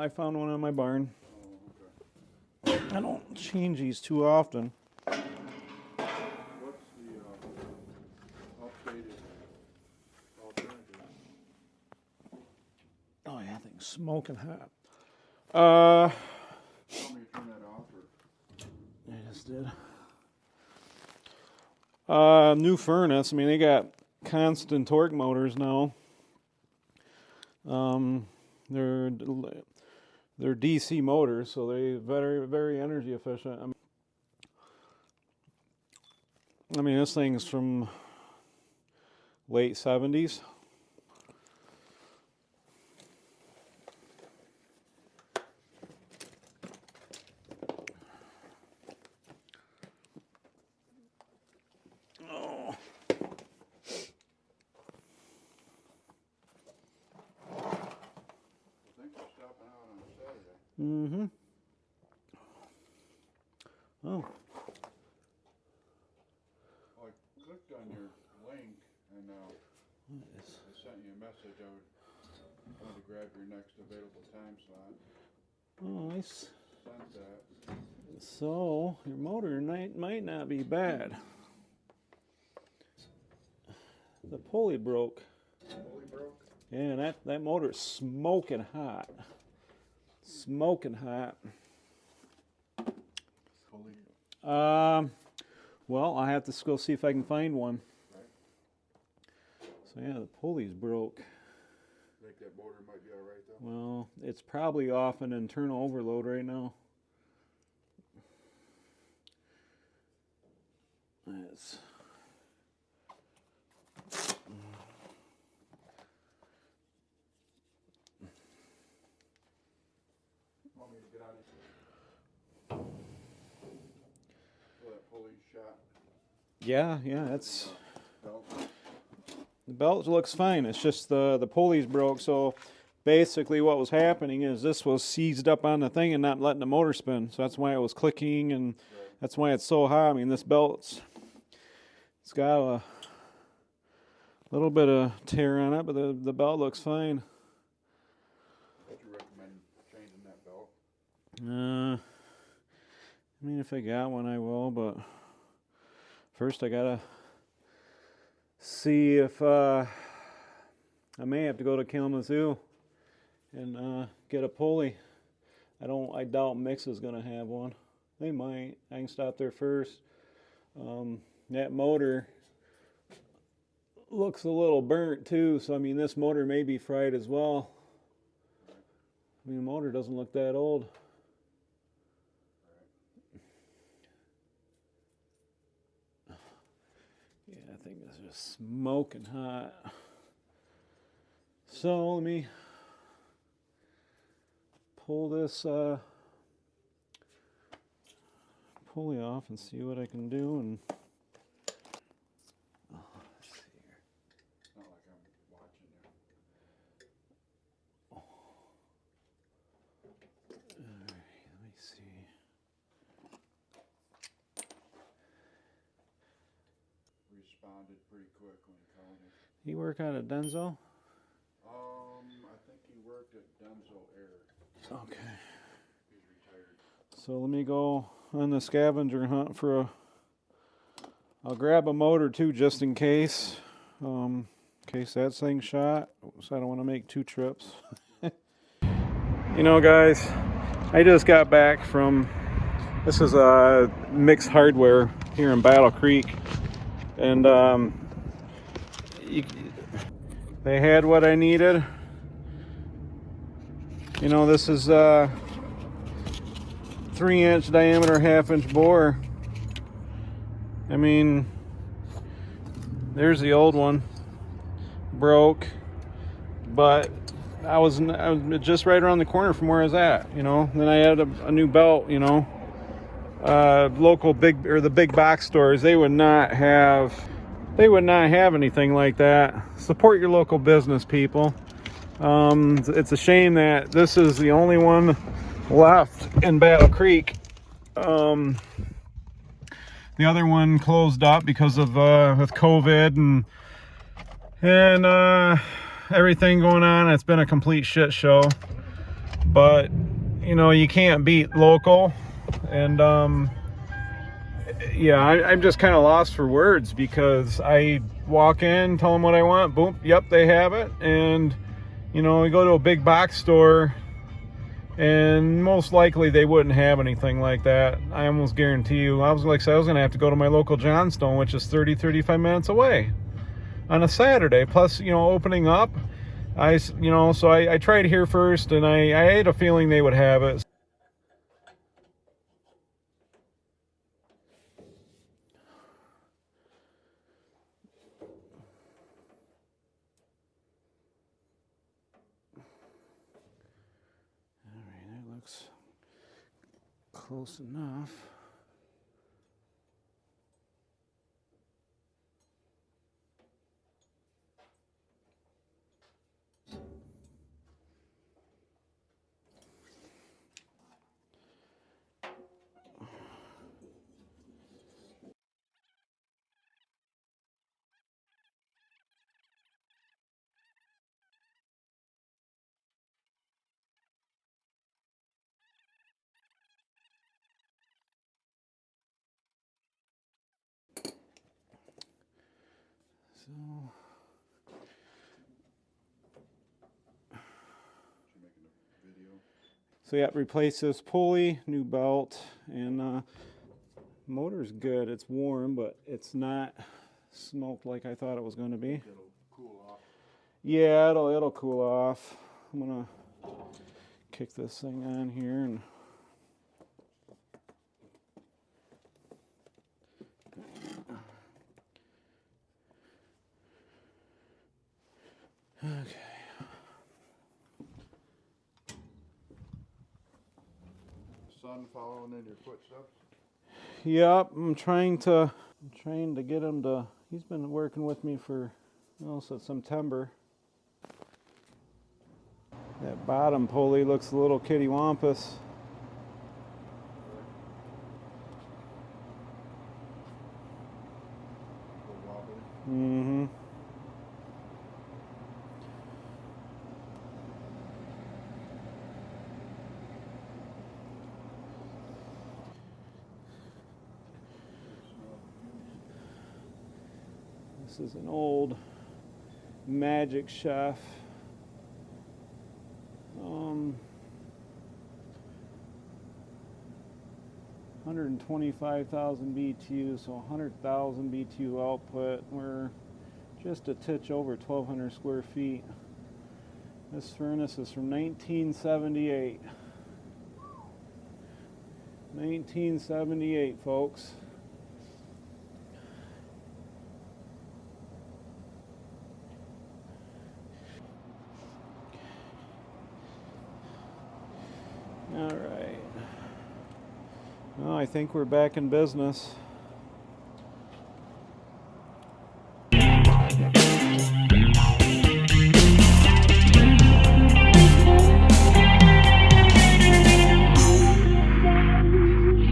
I found one in my barn. Oh, okay. I don't change these too often. What's the, uh, updated alternative? Oh yeah, thing's smoking hot. Uh, Tell me to turn that off or? I just did. Uh, new furnace. I mean, they got constant torque motors now. Um, they're they're DC motors, so they very very energy efficient. I mean, I mean this thing's from late 70s. Mm-hmm. Oh. Well, I clicked on your link and, uh, I sent you a message. I would, wanted to grab your next available time slot. Oh, nice. So your motor might might not be bad. The pulley broke. Fully broke? Yeah, that that motor is smoking hot. Smoking hot. Um, well, I have to go see if I can find one. So yeah, the pulley's broke. Think that motor might be alright though? Well, it's probably off an internal overload right now. It's Want me to get out of here? So that pulley shot yeah, yeah, it's belt. The belt looks fine. It's just the the pulleys broke. So basically, what was happening is this was seized up on the thing and not letting the motor spin. So that's why it was clicking, and that's why it's so high. I mean, this belt's it's got a little bit of tear on it, but the the belt looks fine. Would you recommend changing that belt? Uh, I mean, if I got one, I will. But first, I gotta see if uh, I may have to go to Kalamazoo and uh, get a pulley. I don't. I doubt Mix is gonna have one. They might. I can stop there first. Um, that motor looks a little burnt too. So I mean, this motor may be fried as well. I mean, the motor doesn't look that old. Yeah, I think this smoking hot. So let me pull this uh, pulley off and see what I can do. And oh, let's see here. It's not like I'm watching you. All right, let me see. Responded pretty quick when he called me. You work out at Denzel? Um, I think he worked at Denso Air. Okay. He's retired. So let me go on the scavenger hunt for a. I'll grab a motor too, just in case. Um, in case that thing's shot. So I don't want to make two trips. you know, guys, I just got back from. This is a mixed hardware here in Battle Creek, and um, you, they had what I needed. You know, this is a three inch diameter, half inch bore. I mean, there's the old one, broke, but I was, I was just right around the corner from where I was at, you know. Then I had a, a new belt, you know. Uh, local big or the big box stores, they would not have, they would not have anything like that. Support your local business, people. Um, it's a shame that this is the only one left in Battle Creek. Um, the other one closed up because of uh, with COVID and and uh, everything going on. It's been a complete shit show. but you know you can't beat local and um yeah I, i'm just kind of lost for words because i walk in tell them what i want boom yep they have it. And you know we go to a big box store and most likely they wouldn't have anything like that. I almost guarantee you i was like I i was gonna have to go to my local johnstone which is 30 35 minutes away on a saturday. Plus you know opening up I, you know so i, I tried here first and i i had a feeling they would have it close enough so You making a video? So yeah, replace this pulley, new belt, and uh, motor's good. It's warm, but it's not smoked like I thought it was going to be. It'll cool off. Yeah, it'll it'll cool off. I'm gonna kick this thing on here and. Son following in your footsteps? Yep, I'm trying to I'm trying to get him to he's been working with me for well since September. That bottom pulley looks a little kitty wampus. A little wobbly. Mm-hmm. This is an old Magic Chef. Um, 125,000 BTU, so 100,000 BTU output. We're just a titch over 1,200 square feet. This furnace is from 1978. 1978, folks. All right. Well, I think we're back in business.